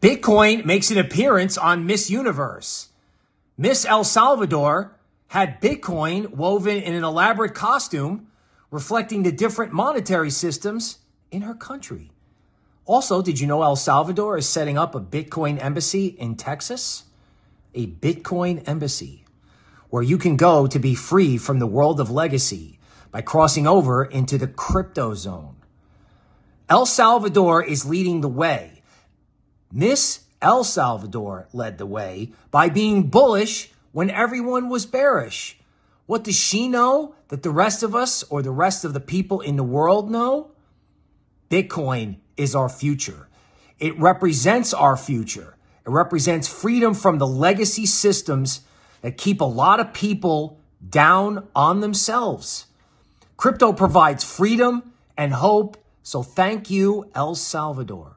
Bitcoin makes an appearance on Miss Universe. Miss El Salvador had Bitcoin woven in an elaborate costume reflecting the different monetary systems in her country. Also, did you know El Salvador is setting up a Bitcoin embassy in Texas? A Bitcoin embassy where you can go to be free from the world of legacy by crossing over into the crypto zone. El Salvador is leading the way Miss El Salvador led the way by being bullish when everyone was bearish. What does she know that the rest of us or the rest of the people in the world know? Bitcoin is our future. It represents our future. It represents freedom from the legacy systems that keep a lot of people down on themselves. Crypto provides freedom and hope. So thank you, El Salvador.